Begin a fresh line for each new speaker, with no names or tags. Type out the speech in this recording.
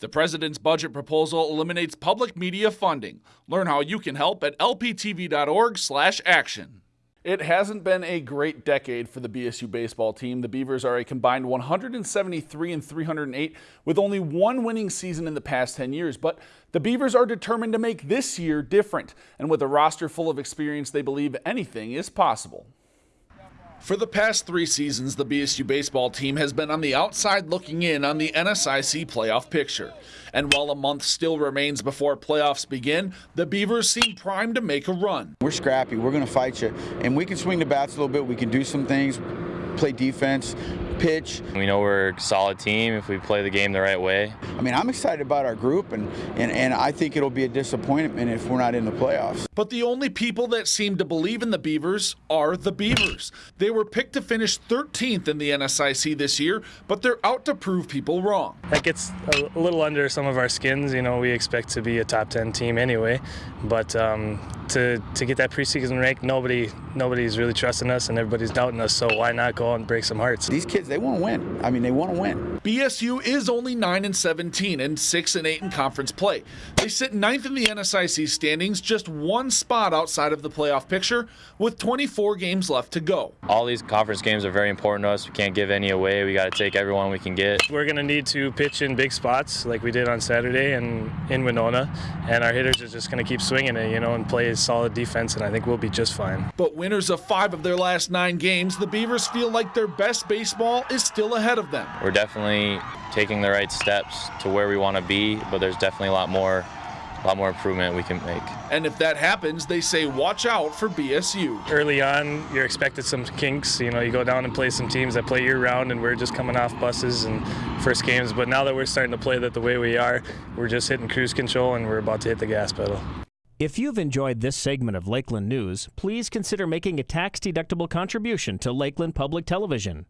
The president's budget proposal eliminates public media funding. Learn how you can help at lptv.org/action. It hasn't been a great decade for the BSU baseball team. The Beavers are a combined 173 and 308 with only one winning season in the past 10 years, but the Beavers are determined to make this year different. And with a roster full of experience, they believe anything is possible. For the past three seasons, the BSU baseball team has been on the outside looking in on the NSIC playoff picture. And while a month still remains before playoffs begin, the Beavers seem primed to make a run.
We're scrappy. We're going to fight you. And we can swing the bats a little bit. We can do some things, play defense, pitch.
We know we're a solid team if we play the game the right way.
I mean, I'm excited about our group, and, and, and I think it'll be a disappointment if we're not in the playoffs.
But the only people that seem to believe in the Beavers are the Beavers. They were picked to finish 13th in the NSIC this year, but they're out to prove people wrong.
That gets a little under some of our skins. You know, we expect to be a top 10 team anyway, but um, to, to get that preseason rank, nobody nobody's really trusting us and everybody's doubting us, so why not go and break some hearts?
These kids they want to win. I mean, they want to win.
BSU is only 9 and 17 and 6 and 8 in conference play. They sit ninth in the NSIC standings, just one spot outside of the playoff picture, with 24 games left to go.
All these conference games are very important to us. We can't give any away. We got to take everyone we can get.
We're going to need to pitch in big spots like we did on Saturday and in Winona, and our hitters are just going to keep swinging it, you know, and play solid defense, and I think we'll be just fine.
But winners of five of their last nine games, the Beavers feel like their best baseball is still ahead of them.
We're definitely taking the right steps to where we want to be, but there's definitely a lot more a lot more improvement we can make.
And if that happens, they say watch out for BSU.
Early on, you're expected some kinks. You know, you go down and play some teams that play year round, and we're just coming off buses and first games. But now that we're starting to play that the way we are, we're just hitting cruise control and we're about to hit the gas pedal.
If you've enjoyed this segment of Lakeland News, please consider making a tax-deductible contribution to Lakeland Public Television.